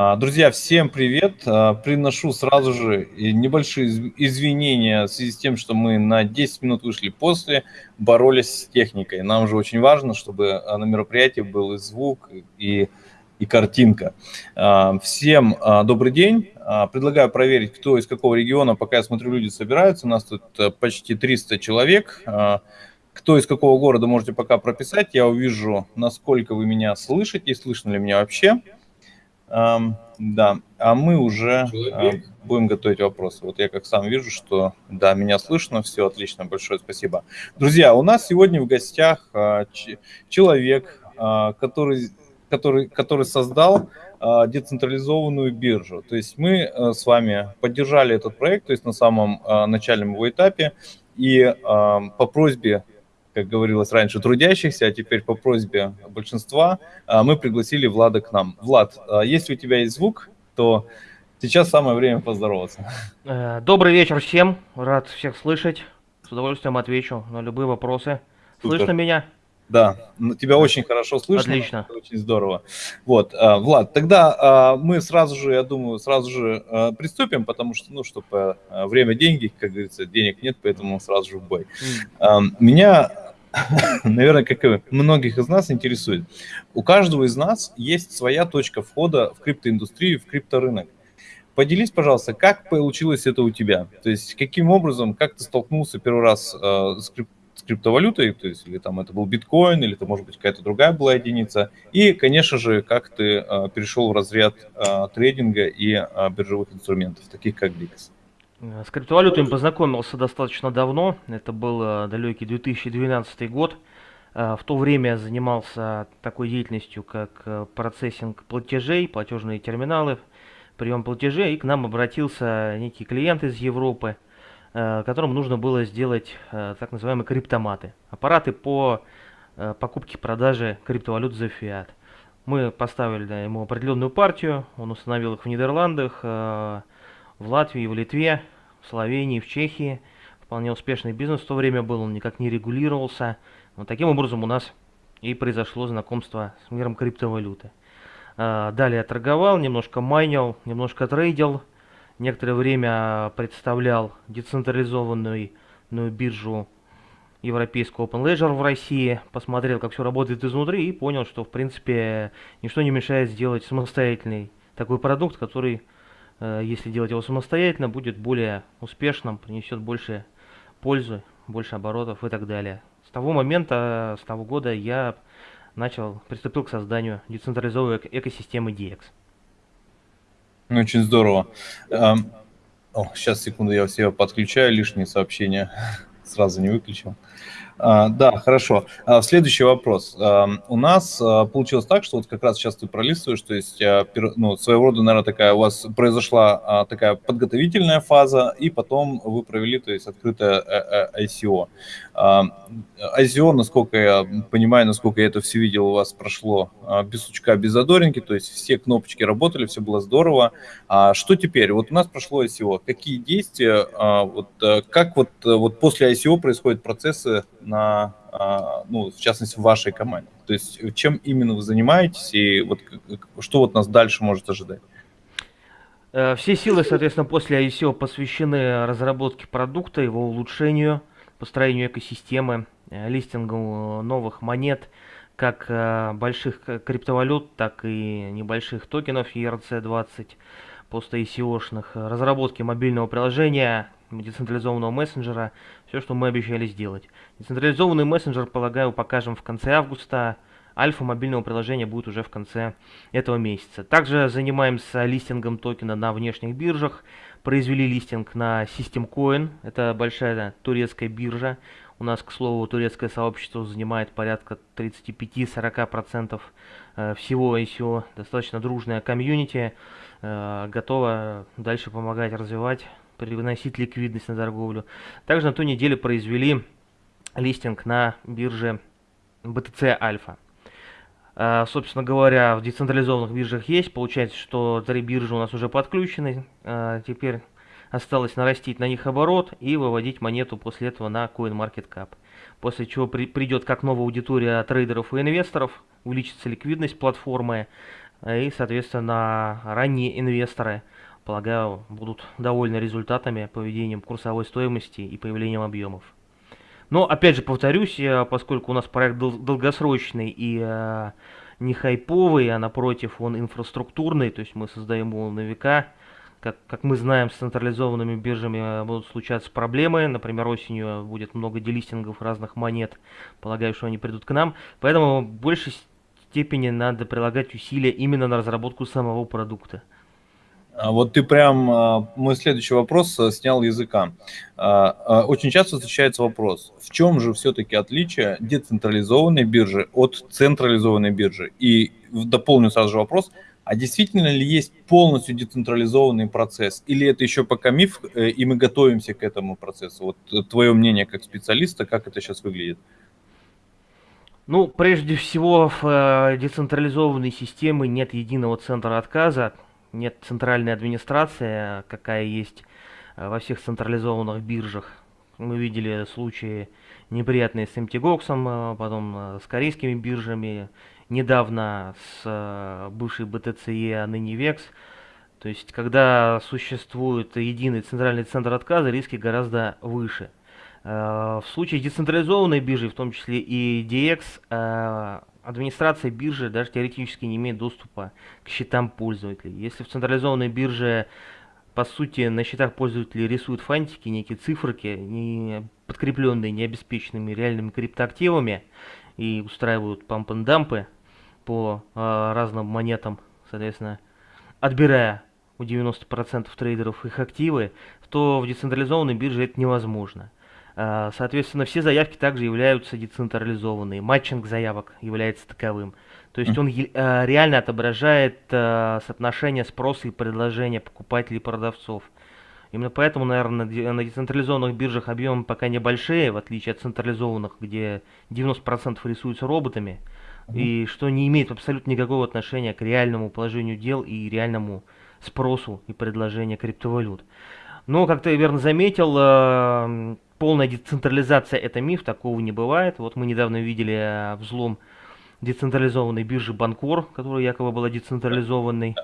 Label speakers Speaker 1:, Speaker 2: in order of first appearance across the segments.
Speaker 1: А, друзья, всем привет! А, приношу сразу же небольшие извинения в связи с тем, что мы на 10 минут вышли после, боролись с техникой. Нам же очень важно, чтобы на мероприятии был и звук, и, и картинка. А, всем добрый день. Предлагаю проверить, кто из какого региона, пока я смотрю, люди собираются. У нас тут почти 300 человек. Кто из какого города можете пока прописать, я увижу, насколько вы меня слышите, слышно ли меня вообще. Да, а мы уже Человек. будем готовить вопросы. Вот я как сам вижу, что да, меня слышно, все отлично, большое спасибо. Друзья, у нас сегодня в гостях а, человек, а, который, который, который создал а, децентрализованную биржу. То есть мы с вами поддержали этот проект, то есть на самом начальном его этапе, и по просьбе как говорилось раньше, трудящихся, а теперь по просьбе большинства а, мы пригласили Влада к нам. Влад, а, если у тебя есть звук, то сейчас самое время поздороваться.
Speaker 2: Э, добрый вечер всем, рад всех слышать, с удовольствием отвечу на любые вопросы. Супер. Слышно меня?
Speaker 1: Да, тебя очень хорошо слышно.
Speaker 2: Отлично.
Speaker 1: Очень здорово. Вот, а, Влад, тогда мы сразу же, я думаю, сразу же приступим, потому что, ну, чтобы время деньги, как говорится, денег нет, поэтому сразу же в бой. Меня, наверное, как и многих из нас интересует, у каждого из нас есть своя точка входа в криптоиндустрию, в крипторынок. Поделись, пожалуйста, как получилось это у тебя? То есть каким образом, как ты столкнулся первый раз э, с криптоиндустрией? криптовалютой, то есть или там это был биткоин, или это может быть какая-то другая была единица. И, конечно же, как ты э, перешел в разряд э, трейдинга и э, биржевых инструментов, таких как BIX.
Speaker 2: С криптовалютой познакомился достаточно давно, это был далекий 2012 год. В то время занимался такой деятельностью, как процессинг платежей, платежные терминалы, прием платежей, и к нам обратился некий клиент из Европы – Э, которым нужно было сделать э, так называемые криптоматы. Аппараты по э, покупке и продаже криптовалют за фиат. Мы поставили ему определенную партию, он установил их в Нидерландах, в Латвии, в Литве, в Словении, в Чехии. Вполне успешный бизнес в то время был, он никак не регулировался. Вот таким образом у нас и произошло знакомство с миром криптовалюты. Далее торговал, немножко майнил, немножко трейдил некоторое время представлял децентрализованную биржу европейского Open Ledger в России, посмотрел, как все работает изнутри и понял, что, в принципе, ничто не мешает сделать самостоятельный такой продукт, который, если делать его самостоятельно, будет более успешным, принесет больше пользы, больше оборотов и так далее. С того момента, с того года я начал, приступил к созданию децентрализованной экосистемы DX.
Speaker 1: Очень здорово. О, сейчас, секунду, я все подключаю, лишние сообщения сразу не выключил. Да, хорошо. А, следующий вопрос. А, у нас получилось так, что вот как раз сейчас ты пролистываешь, то есть ну, своего рода, наверное, такая у вас произошла такая подготовительная фаза, и потом вы провели, то есть открытое э, э, ICO. ICO, насколько я понимаю, насколько я это все видел, у вас прошло без сучка, без задоринки, то есть все кнопочки работали, все было здорово. А что теперь? Вот у нас прошло ICO. Какие действия, вот э, как вот, вот после ICO происходят процессы на, а, ну, в частности, в вашей команде? То есть чем именно вы занимаетесь и вот что вот нас дальше может ожидать?
Speaker 2: Э, все силы, соответственно, после ICO посвящены разработке продукта, его улучшению, построению экосистемы, э, листингу новых монет, как э, больших криптовалют, так и небольших токенов ERC-20, пост-ICO-шных, разработке мобильного приложения, децентрализованного мессенджера, все, что мы обещали сделать. Децентрализованный мессенджер, полагаю, покажем в конце августа. Альфа мобильного приложения будет уже в конце этого месяца. Также занимаемся листингом токена на внешних биржах. Произвели листинг на SystemCoin. Это большая турецкая биржа. У нас, к слову, турецкое сообщество занимает порядка 35-40% э, всего ICO. Достаточно дружная комьюнити. Э, готова дальше помогать развивать приносить ликвидность на торговлю. Также на той неделе произвели листинг на бирже BTC Альфа. А, собственно говоря, в децентрализованных биржах есть. Получается, что три биржи у нас уже подключены. А, теперь осталось нарастить на них оборот и выводить монету после этого на CoinMarketCap. после чего при, придет как новая аудитория трейдеров и инвесторов, увеличится ликвидность платформы, и, соответственно, ранние инвесторы, полагаю, будут довольны результатами, поведением курсовой стоимости и появлением объемов. Но, опять же, повторюсь, поскольку у нас проект дол долгосрочный и э, не хайповый, а напротив, он инфраструктурный, то есть мы создаем его на века, как, как мы знаем, с централизованными биржами э, будут случаться проблемы. Например, осенью будет много делистингов разных монет. Полагаю, что они придут к нам. Поэтому в большей степени надо прилагать усилия именно на разработку самого продукта.
Speaker 1: А вот ты прям а, мой следующий вопрос э, снял языка. А, очень часто встречается вопрос, в чем же все-таки отличие децентрализованной биржи от централизованной биржи? И дополню сразу же вопрос – а действительно ли есть полностью децентрализованный процесс? Или это еще пока миф, э, и мы готовимся к этому процессу? Вот э, твое мнение как специалиста, как это сейчас выглядит?
Speaker 2: Ну, прежде всего, в децентрализованной системе нет единого центра отказа, нет центральной администрации, какая есть во всех централизованных биржах. Мы видели случаи неприятные с MTGOX, потом с корейскими биржами, недавно с э, бывшей BTCE, а ныне VEX. То есть, когда существует единый центральный центр отказа, риски гораздо выше. Э, в случае децентрализованной биржи, в том числе и DX, э, администрация биржи даже теоретически не имеет доступа к счетам пользователей. Если в централизованной бирже, по сути, на счетах пользователей рисуют фантики, некие циферки, не подкрепленные необеспеченными реальными криптоактивами, и устраивают памп-н-дампы, по э, разным монетам, соответственно, отбирая у 90% трейдеров их активы, то в децентрализованной бирже это невозможно. Э, соответственно, все заявки также являются децентрализованные. Матчинг заявок является таковым. То есть он э, реально отображает э, соотношение спроса и предложения покупателей и продавцов. Именно поэтому, наверное, на децентрализованных биржах объемы пока небольшие, в отличие от централизованных, где 90% рисуются роботами и что не имеет абсолютно никакого отношения к реальному положению дел и реальному спросу и предложению криптовалют. Но, как ты верно заметил, полная децентрализация это миф, такого не бывает. Вот мы недавно видели э, взлом децентрализованной биржи Банкор, которая якобы была децентрализованной.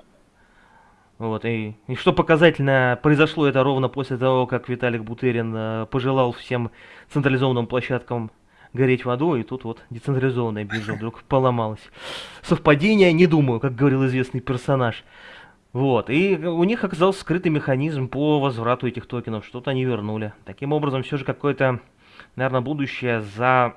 Speaker 2: Вот, и, и что показательно, произошло это ровно после того, как Виталик Бутерин э, пожелал всем централизованным площадкам гореть водой, и тут вот децентрализованная биржа вдруг поломалась. Совпадение, не думаю, как говорил известный персонаж. Вот, и у них оказался скрытый механизм по возврату этих токенов, что-то они вернули. Таким образом, все же какое-то, наверное, будущее за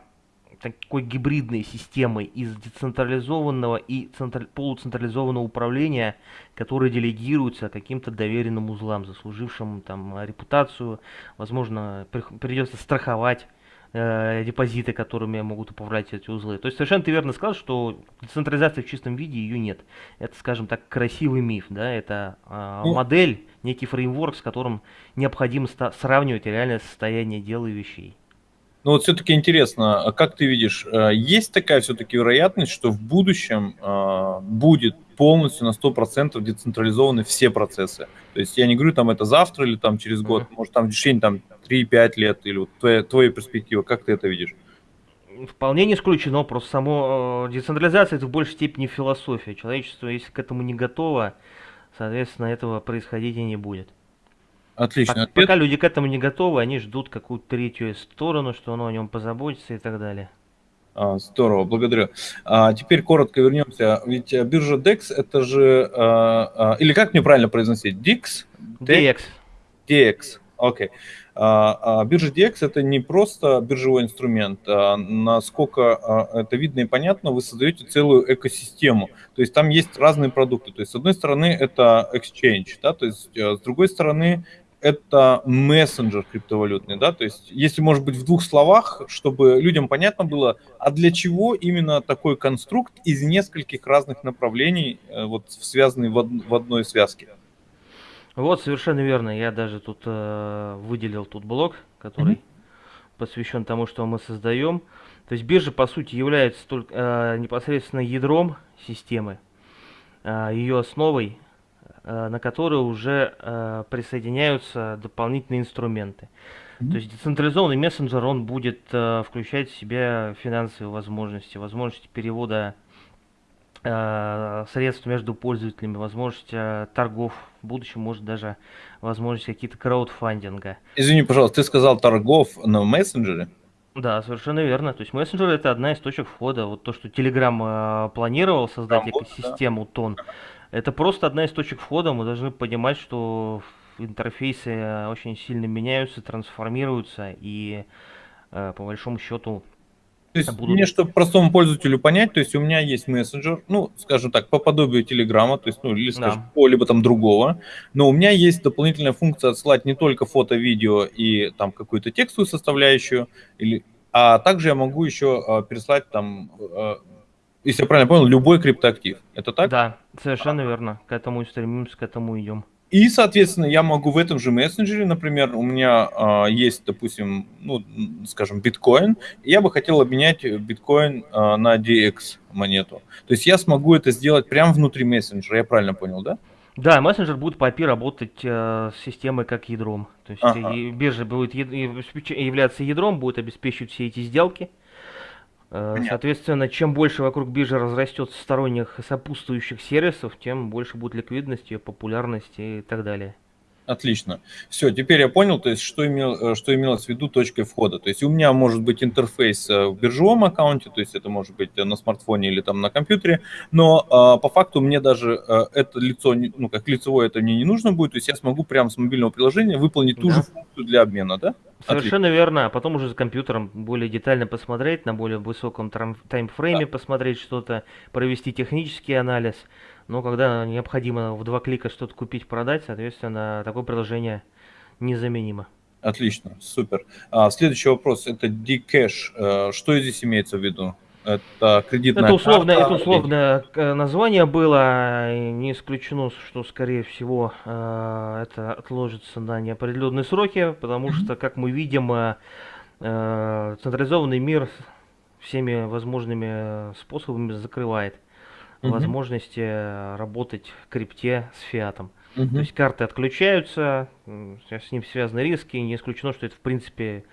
Speaker 2: такой гибридной системой из децентрализованного и центр... полуцентрализованного управления, которое делегируется каким-то доверенным узлам, заслужившим там репутацию, возможно, придется страховать э, депозиты, которыми могут управлять эти узлы. То есть совершенно ты верно сказал, что децентрализации в чистом виде ее нет. Это, скажем так, красивый миф, да, это э, модель, некий фреймворк, с которым необходимо сравнивать реальное состояние дел и вещей.
Speaker 1: Ну вот все-таки интересно, а как ты видишь, э, есть такая все-таки вероятность, что в будущем э, будет полностью на 100% децентрализованы все процессы? То есть я не говорю, там это завтра или там через год, mm-hmm. может там в течение там 3-5 лет, или вот твоя, твоя перспектива, как ты это видишь?
Speaker 2: Вполне не исключено, просто само э, децентрализация это в большей степени философия. Человечество, если к этому не готово, соответственно, этого происходить и не будет.
Speaker 1: Отлично.
Speaker 2: Пока, пока люди к этому не готовы, они ждут какую-то третью сторону, что оно о нем позаботится и так далее.
Speaker 1: А, здорово, благодарю. А теперь коротко вернемся. Ведь э, биржа DEX это же... А, а, или как мне правильно произносить? DIX?
Speaker 2: DX.
Speaker 1: DX, окей. Okay. А, а биржа DX это не просто биржевой инструмент, а насколько а, это видно и понятно, вы создаете целую экосистему. То есть там есть разные продукты. То есть с одной стороны это exchange, да, то есть э, с другой стороны это мессенджер криптовалютный, да, то есть если, может быть, в двух словах, чтобы людям понятно было, а для чего именно такой конструкт из нескольких разных направлений, э, вот связанный в, од в одной связке.
Speaker 2: Вот, совершенно верно. Я даже тут э, выделил тут блок, который mm-hmm. посвящен тому, что мы создаем. То есть биржа, по сути, является только э, непосредственно ядром системы, э, ее основой, на которую уже э, присоединяются дополнительные инструменты. То есть децентрализованный мессенджер, он будет э, включать в себя финансовые возможности, возможности перевода э, средств между пользователями, возможность э, торгов, в будущем может даже возможность какие-то краудфандинга.
Speaker 1: Извини, пожалуйста, ты сказал торгов на мессенджере?
Speaker 2: Да, совершенно верно. То есть мессенджер это одна из точек входа. Вот то, что Telegram э, планировал создать Там экосистему да. тон, это просто одна из точек входа. Мы должны понимать, что интерфейсы очень сильно меняются, трансформируются, и э, по большому счету
Speaker 1: то есть будут... мне, чтобы простому пользователю понять, то есть у меня есть мессенджер, ну, скажем так, по подобию Телеграма, то есть, ну, или, скажем, да. либо там другого, но у меня есть дополнительная функция отсылать не только фото, видео и там какую-то текстовую составляющую, или, а также я могу еще э, переслать там, э, если я правильно понял, любой криптоактив. Это так?
Speaker 2: Да, совершенно верно. К этому и стремимся, к этому идем.
Speaker 1: И, соответственно, я могу в этом же мессенджере, например, у меня а, есть, допустим, ну, скажем, биткоин, и я бы хотел обменять биткоин а, на DX монету. То есть я смогу это сделать прямо внутри мессенджера, я правильно понял, да?
Speaker 2: Да, мессенджер будет по API работать э, с системой как ядром. То есть ага. биржа будет являться ядром, будет обеспечивать все эти сделки. Э, Понятно. Соответственно, чем больше вокруг биржи разрастется сторонних сопутствующих сервисов, тем больше будет ликвидности, популярности и так далее.
Speaker 1: Отлично. Все, теперь я понял, то есть, что, имел, э, что имелось в виду точкой входа. То есть у меня может быть интерфейс э, в биржевом аккаунте, то есть это может быть на смартфоне или там на компьютере, но а, по факту мне даже а, это лицо, ну как лицевое это мне не нужно будет, то есть я смогу прямо с мобильного приложения выполнить да. ту же функцию для обмена, да?
Speaker 2: Совершенно Отлично. верно, а потом уже за компьютером более детально посмотреть, на более высоком таймфрейме да. посмотреть что-то, провести технический анализ – но когда необходимо в два клика что-то купить, продать, соответственно, такое приложение незаменимо.
Speaker 1: Отлично, супер. А, следующий вопрос, это Dcash. Э, что здесь имеется в виду?
Speaker 2: Это кредитная это условное, карта? Это условное э, название было. Не исключено, что, скорее всего, э, это отложится на неопределенные сроки, потому что, как мы видим, централизованный мир всеми возможными способами закрывает угу. возможности э, работать в крипте с фиатом. Угу. То есть карты отключаются, с ним связаны риски, не исключено, что это в принципе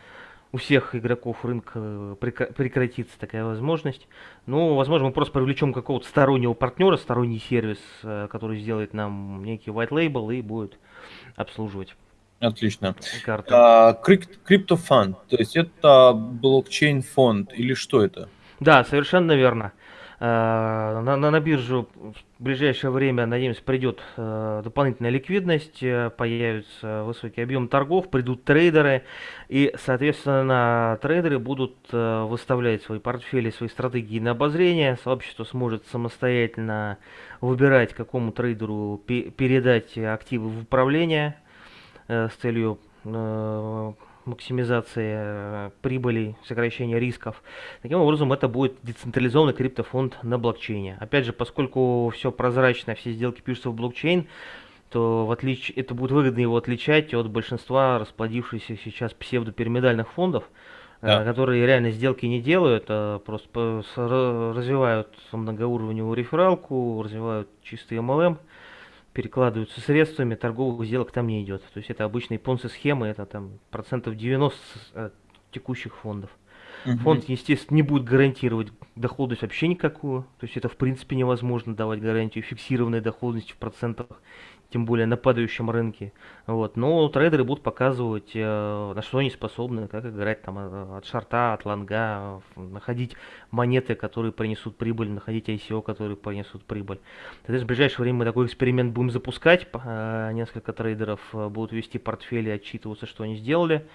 Speaker 2: у всех игроков рынка э, прекратится такая возможность. Ну, возможно, мы просто привлечем какого-то стороннего партнера, сторонний сервис, э, который сделает нам некий white label и будет обслуживать.
Speaker 1: Отлично. Карты. А, криптофонд, то есть это блокчейн фонд или что это?
Speaker 2: Да, совершенно верно. На, на, на биржу в ближайшее время, надеемся, придет э, дополнительная ликвидность, э, появится высокий объем торгов, придут трейдеры, и, соответственно, трейдеры будут э, выставлять свои портфели, свои стратегии на обозрение, сообщество сможет самостоятельно выбирать, какому трейдеру пе передать активы в управление э, с целью э, максимизации э, прибыли, сокращения рисков. Таким образом, это будет децентрализованный криптофонд на блокчейне. Опять же, поскольку все прозрачно, все сделки пишутся в блокчейн, то в отлич... это будет выгодно его отличать от большинства расплодившихся сейчас псевдопирамидальных фондов, э, да. которые реально сделки не делают, а просто развивают многоуровневую рефералку, развивают чистый MLM перекладываются средствами, торговых сделок там не идет. То есть это обычные понцы-схемы, это там процентов 90 от текущих фондов. Угу. Фонд, естественно, не будет гарантировать доходность вообще никакую. То есть это в принципе невозможно давать гарантию фиксированной доходности в процентах тем более на падающем рынке. Вот. Но трейдеры будут показывать, э, на что они способны, как играть там э, от шарта, от лонга, находить монеты, которые принесут прибыль, находить ICO, которые принесут прибыль. Соответственно, в ближайшее время мы такой эксперимент будем запускать. Э, несколько трейдеров будут вести портфели, отчитываться, что они сделали.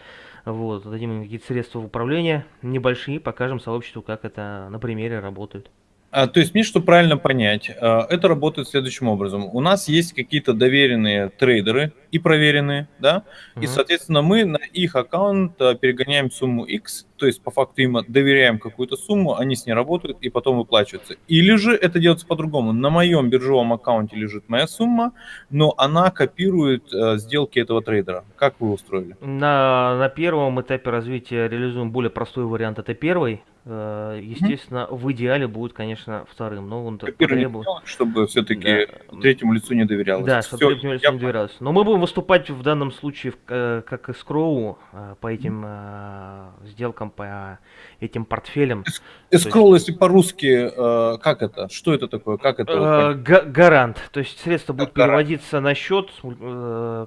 Speaker 2: Вот, дадим им какие-то средства в управление небольшие, покажем сообществу, как это на примере работает.
Speaker 1: А, то есть мне, чтобы правильно понять, а, это работает следующим образом. У нас есть какие-то доверенные трейдеры и проверенные, да, mm-hmm. и, соответственно, мы на их аккаунт а, перегоняем сумму X, то есть по факту им доверяем какую-то сумму, они с ней работают и потом выплачиваются. Или же это делается по-другому. На моем биржевом аккаунте лежит моя сумма, но она копирует э, сделки этого трейдера. Как вы устроили?
Speaker 2: На, на первом этапе развития реализуем более простой вариант, это первый. Э, естественно, mm-hmm. в идеале будет, конечно, вторым. Но он
Speaker 1: потребует... чтобы все-таки да. третьему лицу не доверялось.
Speaker 2: Да, чтобы третьему лицу я... не доверялось. Но мы будем выступать в данном случае э, как эскроу по этим mm-hmm. сделкам, по этим портфелям.
Speaker 1: Эскроу, есть... если по-русски, как это? Что это такое? Как это?
Speaker 2: Гарант. То есть средства будут переводиться на счет,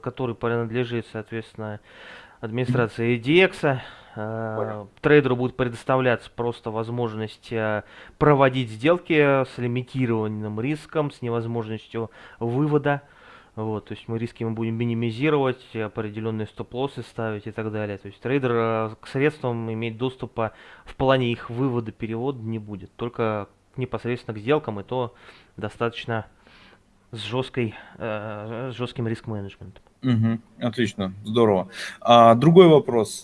Speaker 2: который принадлежит, соответственно, администрации EDX. Понял. Трейдеру будет предоставляться просто возможность э, проводить сделки с лимитированным риском, с невозможностью вывода. Вот, то есть мы риски мы будем минимизировать, определенные стоп-лоссы ставить и так далее. То есть трейдер э, к средствам иметь доступа в плане их вывода, перевода не будет. Только непосредственно к сделкам, и то достаточно с, жесткой, э, с жестким риск-менеджментом.
Speaker 1: Угу, отлично, здорово. А, другой вопрос.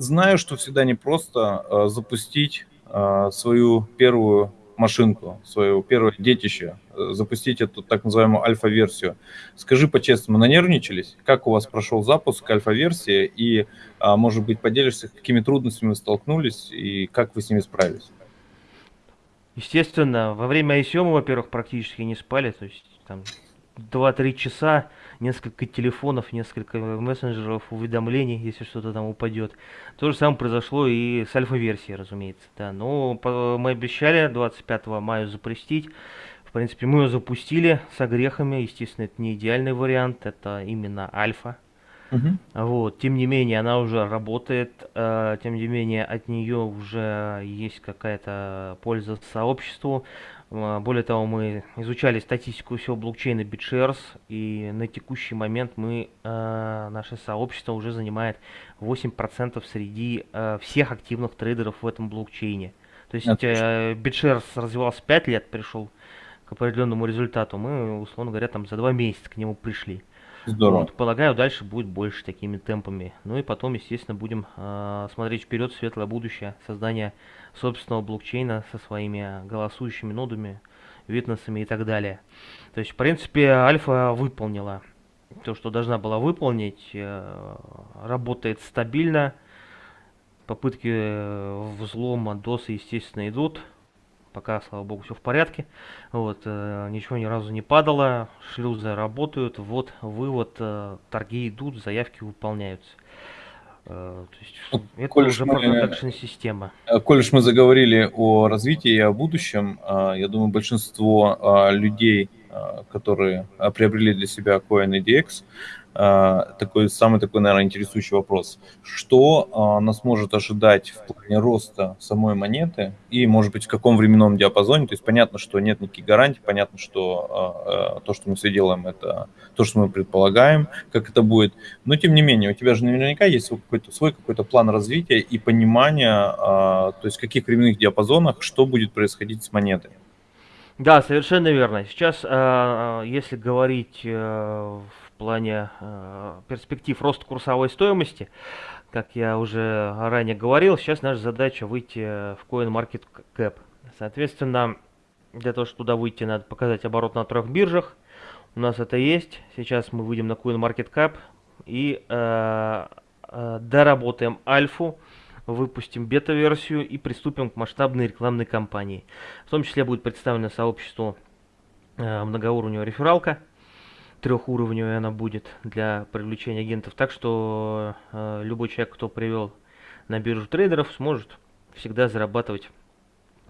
Speaker 1: Знаю, что всегда непросто э, запустить э, свою первую машинку, свое первое детище, э, запустить эту так называемую альфа-версию. Скажи по-честному, нанервничались? Как у вас прошел запуск альфа-версии? И, а, может быть, поделишься, какими трудностями вы столкнулись и как вы с ними справились?
Speaker 2: Естественно, во время ICO мы, во-первых, практически не спали, то есть там 2-3 часа, несколько телефонов, несколько мессенджеров, уведомлений, если что-то там упадет. То же самое произошло и с альфа-версией, разумеется. Да. Но мы обещали 25 мая запустить. В принципе, мы ее запустили с огрехами. Естественно, это не идеальный вариант, это именно альфа. Uh-huh. Вот, тем не менее, она уже работает, э, тем не менее, от нее уже есть какая-то польза сообществу. А, более того, мы изучали статистику всего блокчейна BitShares, и на текущий момент мы, э, наше сообщество уже занимает 8% среди э, всех активных трейдеров в этом блокчейне. То есть э, BitShares развивался 5 лет, пришел к определенному результату. Мы, условно говоря, там за 2 месяца к нему пришли. Здорово. Вот, полагаю, дальше будет больше такими темпами. Ну и потом, естественно, будем э, смотреть вперед светлое будущее, создание собственного блокчейна со своими голосующими нодами, витнесами и так далее. То есть, в принципе, альфа выполнила то, что должна была выполнить, э, работает стабильно, попытки э, взлома досы, естественно, идут, пока, слава богу, все в порядке. Вот, э, ничего ни разу не падало, шлюзы работают, вот, вывод, торги идут, заявки выполняются.
Speaker 1: Э, то есть, ну, это коль уже. Э, коль мы заговорили о развитии и о будущем, э, я думаю, большинство людей, которые приобрели для себя Coin EDX, а, такой самый такой, наверное, интересующий вопрос. Что а, нас может ожидать в плане роста самой монеты и, может быть, в каком временном диапазоне? То есть понятно, что нет никаких гарантий, понятно, что а, то, что мы все делаем, это то, что мы предполагаем, как это будет. Но, тем не менее, у тебя же наверняка есть какой-то свой какой-то план развития и понимание, то есть в каких временных диапазонах, что будет происходить с монетой.
Speaker 2: Да, совершенно верно. Сейчас, если говорить э, плане э, перспектив роста курсовой стоимости, как я уже ранее говорил, сейчас наша задача выйти в CoinMarketCap. Соответственно, для того, чтобы туда выйти, надо показать оборот на трех биржах. У нас это есть. Сейчас мы выйдем на CoinMarketCap и э, э, доработаем альфу, выпустим бета-версию и приступим к масштабной рекламной кампании. В том числе будет представлено сообществу э, многоуровневая рефералка трехуровневая она будет для привлечения агентов. Так что э, любой человек, кто привел на биржу трейдеров, сможет всегда зарабатывать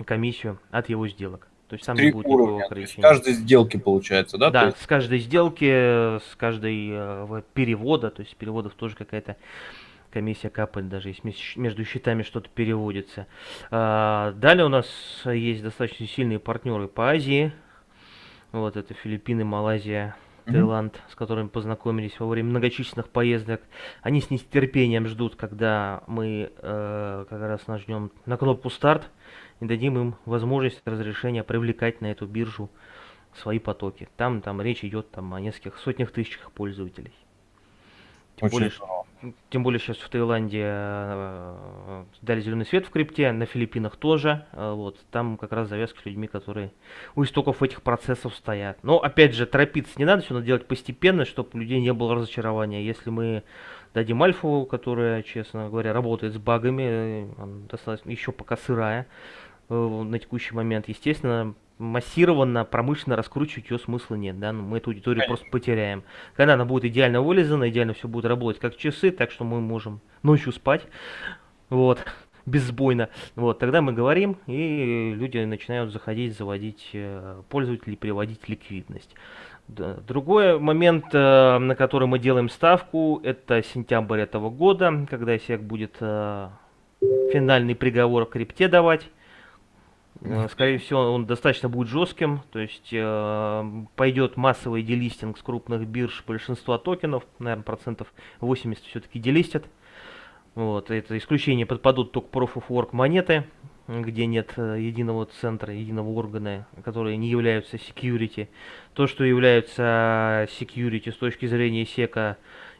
Speaker 2: комиссию от его сделок. То есть
Speaker 1: там Три не будет уровня, никакого ограничения. С каждой сделки получается, да?
Speaker 2: Да, есть... с каждой сделки, с каждой э, перевода, то есть переводов тоже какая-то комиссия капает, даже если между счетами что-то переводится. А, далее у нас есть достаточно сильные партнеры по Азии. Вот это Филиппины, Малайзия, Таиланд, с которыми познакомились во время многочисленных поездок. Они с нетерпением ждут, когда мы э, как раз нажмем на кнопку старт и дадим им возможность разрешения привлекать на эту биржу свои потоки. Там, там речь идет там, о нескольких сотнях тысячах пользователей. Тем Очень более, здорово. Тем более сейчас в Таиланде э, дали зеленый свет в крипте, на Филиппинах тоже. Э, вот, там как раз завязка с людьми, которые у истоков этих процессов стоят. Но опять же, торопиться не надо, все надо делать постепенно, чтобы у людей не было разочарования. Если мы дадим альфу, которая, честно говоря, работает с багами, э, достаточно еще пока сырая на текущий момент, естественно, массированно, промышленно раскручивать ее смысла нет, да, ну, мы эту аудиторию Конечно. просто потеряем. Когда она будет идеально вылезана, идеально все будет работать как часы, так что мы можем ночью спать, вот, безбойно, вот, тогда мы говорим, и люди начинают заходить, заводить э, пользователей, приводить ликвидность. Другой момент, э, на который мы делаем ставку, это сентябрь этого года, когда SEC будет э, финальный приговор крипте давать. Э, скорее всего, он достаточно будет жестким, то есть э, пойдет массовый делистинг с крупных бирж большинства токенов, наверное, процентов 80 все-таки делистят. Вот, это исключение подпадут только Proof of Work монеты, где нет э, единого центра, единого органа, которые не являются security. То, что является security с точки зрения сека,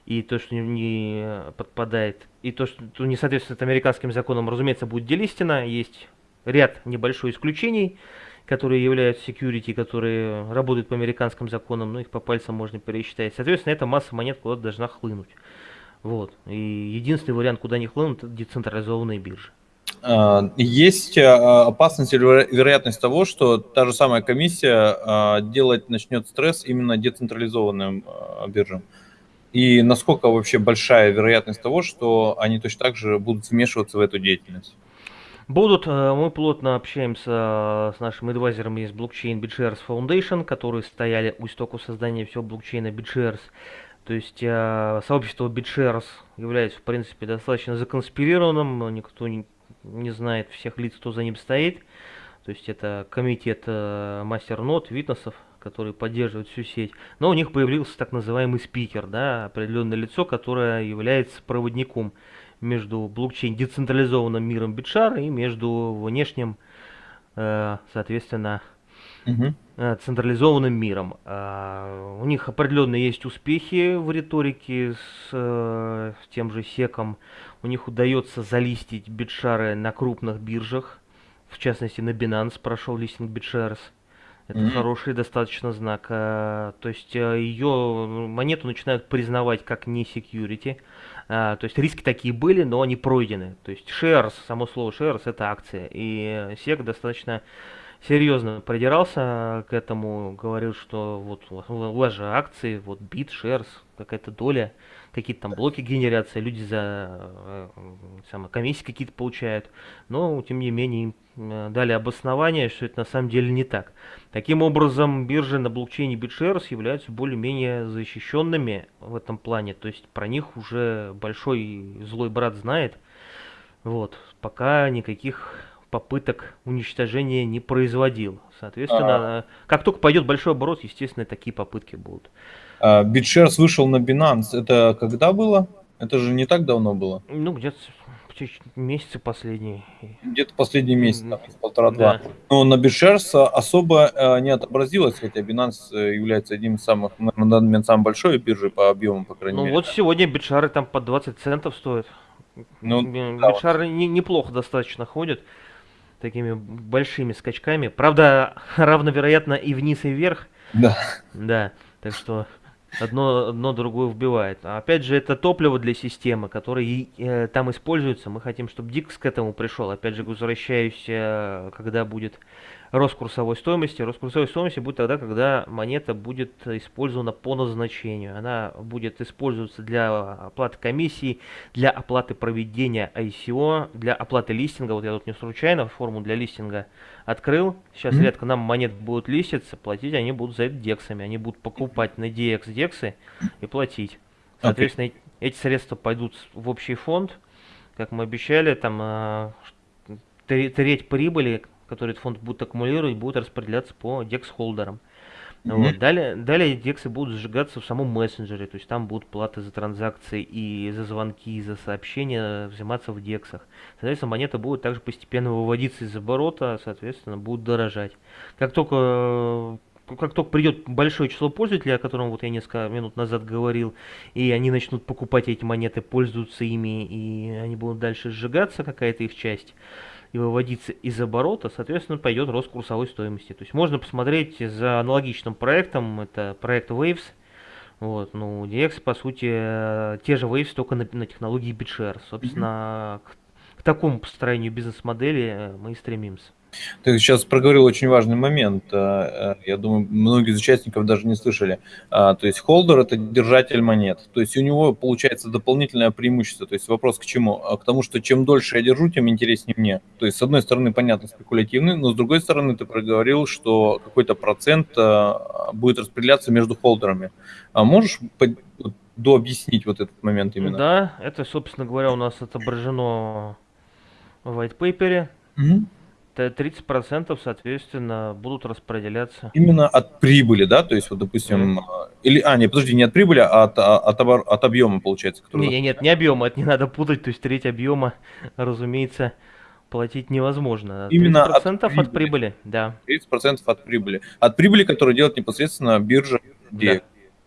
Speaker 2: и то, что не подпадает, и то, что не соответствует американским законам, разумеется, будет делистено. Есть ряд небольшой исключений, которые являются security, которые работают по американским законам, но их по пальцам можно пересчитать. Соответственно, эта масса монет куда-то должна хлынуть. Вот. И единственный вариант, куда не хлынут, это децентрализованные биржи.
Speaker 1: А, есть а, опасность или вероятность того, что та же самая комиссия а, делать начнет стресс именно децентрализованным биржам? И насколько вообще большая вероятность того, что они точно так же будут вмешиваться в эту деятельность?
Speaker 2: Будут, э, мы плотно общаемся с нашим адвайзером из блокчейн BitShares Foundation, которые стояли у истоков создания всего блокчейна BitShares. То есть э, сообщество BitShares является, в принципе, достаточно законспирированным, никто не, не знает всех лиц, кто за ним стоит. То есть это комитет э, мастернот, витнесов, которые поддерживают всю сеть. Но у них появился так называемый спикер, да, определенное лицо, которое является проводником между блокчейн децентрализованным миром Битшара и между внешним, э, соответственно, угу. централизованным миром. А, у них определенно есть успехи в риторике с, э, тем же секом. У них удается залистить битшары на крупных биржах. В частности, на Binance прошел листинг BitShares. Это mm-hmm. хороший достаточно знак. То есть ее монету начинают признавать как не security. А, то есть риски такие были, но они пройдены. То есть shares, само слово shares это акция. И SEC достаточно серьезно придирался к этому, говорил, что вот у вас же акции, вот бит, shares, какая-то доля, какие-то там блоки генерации, люди за э, самое, комиссии какие-то получают. Но, тем не менее, Э, дали обоснование, что это на самом деле не так. Таким образом, биржи на блокчейне BitShares являются более-менее защищенными в этом плане. То есть про них уже большой злой брат знает. Вот. Пока никаких попыток уничтожения не производил. Соответственно, а... как только пойдет большой оборот, естественно, такие попытки будут.
Speaker 1: А, BitShares вышел на Binance. Это когда было? Это же не так давно было.
Speaker 2: Ну, где-то месяцы последние.
Speaker 1: Где-то последние месяцы, там, полтора-два. Да. Но на BitShares особо э, не отобразилось, хотя Binance э, является одним из самых, на данный момент, самой большой биржей по объему, по крайней
Speaker 2: ну,
Speaker 1: мере.
Speaker 2: Ну вот сегодня битшары там по 20 центов стоят. Ну, битшары да, вот. не, неплохо достаточно ходят такими большими скачками. Правда, равновероятно и вниз, и вверх.
Speaker 1: Да.
Speaker 2: Да, так что одно, одно другое вбивает. А опять же, это топливо для системы, которое э, там используется. Мы хотим, чтобы Дикс к этому пришел. Опять же, возвращаюсь, э, когда будет рост курсовой стоимости. Рост курсовой стоимости будет тогда, когда монета будет использована по назначению. Она будет использоваться для оплаты комиссии, для оплаты проведения ICO, для оплаты листинга. Вот я тут не случайно форму для листинга открыл. Сейчас mm-hmm. редко нам монет будут листиться, платить они будут за это дексами. Они будут покупать на DX дексы и платить. Соответственно, okay. эти средства пойдут в общий фонд. Как мы обещали, там э, треть прибыли который этот фонд будет аккумулировать, будет распределяться по DEX-холдерам. Mm-hmm. Вот. Далее, далее дексы будут сжигаться в самом мессенджере, то есть там будут платы за транзакции и за звонки, и за сообщения взиматься в дексах. Соответственно, монета будет также постепенно выводиться из оборота, соответственно, будет дорожать. Как только как только придет большое число пользователей, о котором вот я несколько минут назад говорил, и они начнут покупать эти монеты, пользоваться ими, и они будут дальше сжигаться, какая-то их часть, и выводиться из оборота, соответственно, пойдет рост курсовой стоимости. То есть можно посмотреть за аналогичным проектом, это проект Waves, вот, ну, DX, по сути, те же Waves, только на, на технологии BitShare. Собственно, mm-hmm. к, к такому построению бизнес-модели э, мы и стремимся.
Speaker 1: Ты сейчас проговорил очень важный момент. А, а, я думаю, многие из участников даже не слышали. А, то есть холдер – это держатель монет. То есть у него получается дополнительное преимущество. То есть вопрос к чему? К тому, что чем дольше я держу, тем интереснее мне. То есть с одной стороны, понятно, спекулятивный, но с другой стороны, ты проговорил, что какой-то процент будет распределяться между холдерами. А можешь дообъяснить вот этот момент именно?
Speaker 2: Да, это, собственно говоря, у нас отображено в white paper. Угу. 30% соответственно будут распределяться.
Speaker 1: Именно от прибыли, да? То есть, вот, допустим, mm. или, а, не, подожди, не от прибыли, а от, а, от, от, от объема, получается.
Speaker 2: Который... Не, нет, не объема, это не надо путать, то есть треть объема, разумеется, платить невозможно.
Speaker 1: Именно
Speaker 2: 30% от прибыли. от прибыли, да.
Speaker 1: 30% от прибыли. От прибыли, которую делает непосредственно биржа. Да.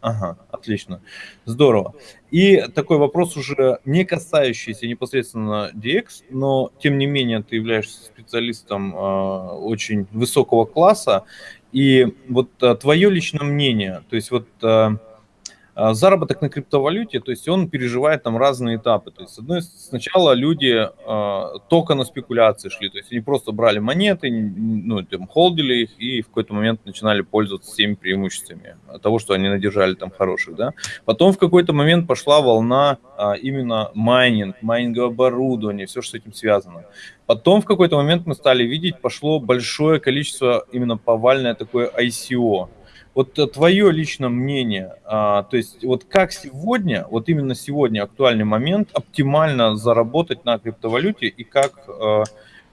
Speaker 1: Ага, отлично. Здорово. И такой вопрос уже не касающийся непосредственно DX, но тем не менее ты являешься специалистом э, очень высокого класса. И вот э, твое личное мнение, то есть вот э, а, заработок на криптовалюте, то есть он переживает там разные этапы. То есть, с одной сначала люди э, только на спекуляции шли, то есть они просто брали монеты, ну, там, холдили их и в какой-то момент начинали пользоваться всеми преимуществами того, что они надержали там хороших, да. Потом в какой-то момент пошла волна э, именно майнинг, майнинговое оборудование, все, что с этим связано. Потом в какой-то момент мы стали видеть, пошло большое количество именно повальное такое ICO, вот э, твое личное мнение, а, то есть вот как сегодня, вот именно сегодня актуальный момент оптимально заработать на криптовалюте и как а,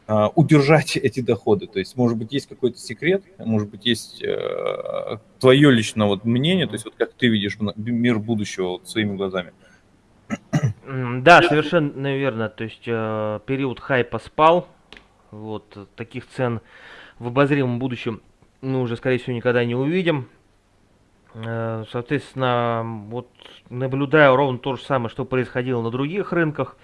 Speaker 1: а, удержать эти доходы? То есть, может быть, есть какой-то секрет, может быть, есть а, твое личное вот мнение, то есть вот как ты видишь мир будущего вот, своими глазами?
Speaker 2: Да, совершенно верно. То есть э, период хайпа спал, вот таких цен в обозримом будущем мы уже, скорее всего, никогда не увидим. Э, соответственно, вот наблюдаю ровно то же самое, что происходило на других рынках.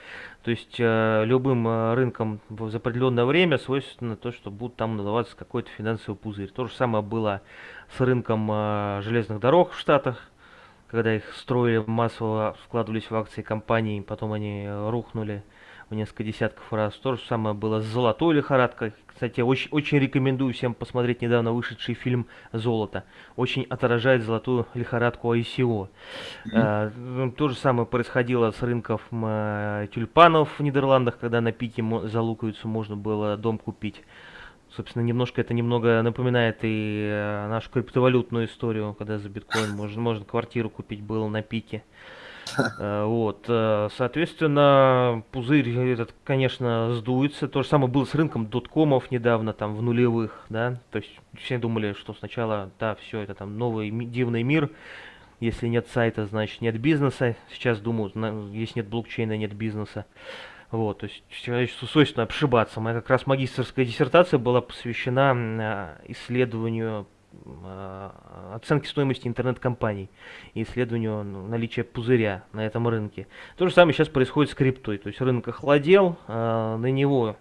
Speaker 2: То есть э, любым э, рынкам за определенное время свойственно то, что будет там надаваться какой-то финансовый пузырь. То же самое было с рынком железных дорог в Штатах, когда их строили массово, вкладывались в акции компаний, потом они рухнули в несколько десятков раз. То же самое было с золотой лихорадкой. Кстати, очень, очень рекомендую всем посмотреть недавно вышедший фильм «Золото». Очень отражает золотую лихорадку ICO. Mm-hmm. А, то же самое происходило с рынков а, тюльпанов в Нидерландах, когда на пике за луковицу можно было дом купить. Собственно, немножко это немного напоминает и а, нашу криптовалютную историю, когда за биткоин можно, можно квартиру купить было на пике. Э, вот, э, соответственно, пузырь этот, конечно, сдуется. То же самое было с рынком доткомов недавно, там, в нулевых, да. То есть все думали, что сначала, да, все, это там новый дивный мир. Если нет сайта, значит нет бизнеса. Сейчас думают, если нет блокчейна, нет бизнеса. Вот, то есть человечеству свойственно обшибаться. Моя как раз магистрская диссертация была посвящена э, исследованию Э, оценки стоимости интернет-компаний и исследованию наличия пузыря на этом рынке. То же самое сейчас происходит с криптой. То есть рынок охладел, э, на него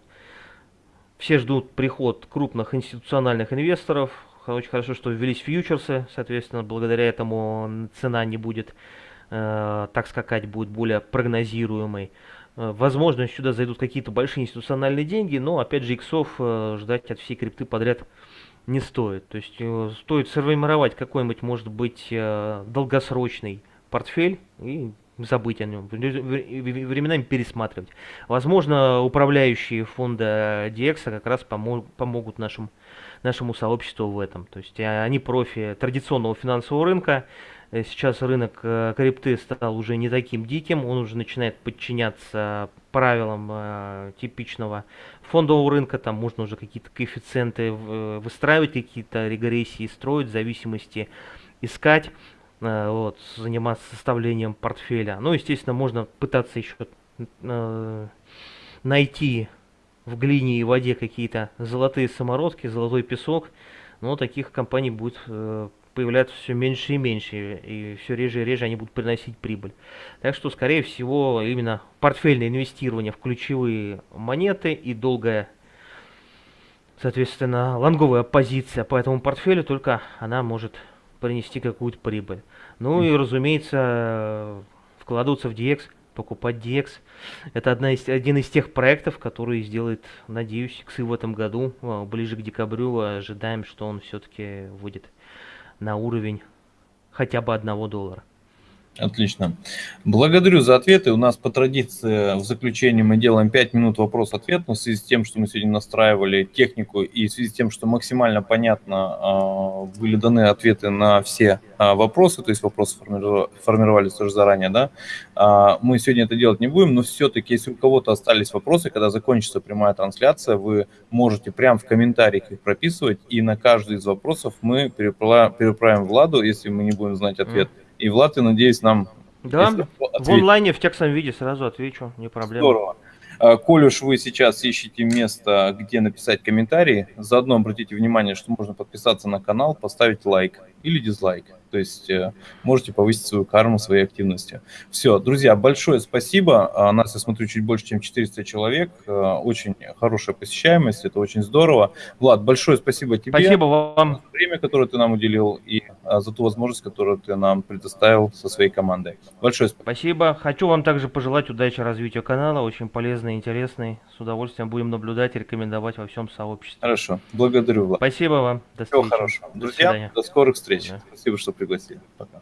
Speaker 2: все ждут приход крупных институциональных инвесторов. Очень хорошо, что ввелись фьючерсы, соответственно, благодаря этому цена не будет э, так скакать, будет более прогнозируемой. Возможно, сюда зайдут какие-то большие институциональные деньги, но опять же иксов ждать от всей крипты подряд не стоит. То есть э, стоит сформировать какой-нибудь, может быть, э, долгосрочный портфель и забыть о нем, временами пересматривать. Возможно, управляющие фонда DX как раз помог, помогут нашим, нашему сообществу в этом. То есть э, они профи традиционного финансового рынка, сейчас рынок э, крипты стал уже не таким диким, он уже начинает подчиняться правилам э, типичного фондового рынка, там можно уже какие-то коэффициенты выстраивать, какие-то регрессии строить, зависимости искать, вот, заниматься составлением портфеля. Ну, естественно, можно пытаться еще найти в глине и воде какие-то золотые самородки, золотой песок, но таких компаний будет э, появляться все меньше и меньше, и все реже и реже они будут приносить прибыль. Так что, скорее всего, именно портфельное инвестирование в ключевые монеты и долгая, соответственно, лонговая позиция по этому портфелю, только она может принести какую-то прибыль. Ну и, разумеется, вкладываться в DX, покупать DX. Это одна из, один из тех проектов, который сделает, надеюсь, КСы в этом году, а, ближе к декабрю, ожидаем, что он все-таки выйдет на уровень хотя бы одного доллара.
Speaker 1: Отлично. Благодарю за ответы. У нас по традиции в заключении мы делаем 5 минут вопрос-ответ, но в связи с тем, что мы сегодня настраивали технику и в связи с тем, что максимально понятно а, были даны ответы на все а, вопросы, то есть вопросы формировались тоже заранее, да, а, мы сегодня это делать не будем, но все-таки, если у кого-то остались вопросы, когда закончится прямая трансляция, вы можете прямо в комментариях их прописывать, и на каждый из вопросов мы переправим Владу, если мы не будем знать ответ, mm и Влад, я надеюсь, нам...
Speaker 2: Да, в онлайне в текстовом виде сразу отвечу, не проблема.
Speaker 1: Здорово. А, коль уж вы сейчас ищете место, где написать комментарий, заодно обратите внимание, что можно подписаться на канал, поставить лайк или дизлайк. То есть э, можете повысить свою карму своей активности. Все, друзья, большое спасибо. А, нас, я смотрю, чуть больше, чем 400 человек. Э, очень хорошая посещаемость, это очень здорово. Влад, большое спасибо тебе.
Speaker 2: Спасибо вам.
Speaker 1: За время, которое ты нам уделил, и за ту возможность, которую ты нам предоставил со своей командой. Большое
Speaker 2: спасибо. Спасибо. Хочу вам также пожелать удачи развитию канала. Очень полезный, интересный. С удовольствием будем наблюдать и рекомендовать во всем сообществе.
Speaker 1: Хорошо. Благодарю, Влад.
Speaker 2: Спасибо вам.
Speaker 1: До Всего хорошего. Друзья, до, до скорых встреч. Да. Спасибо, что пригласили. Пока.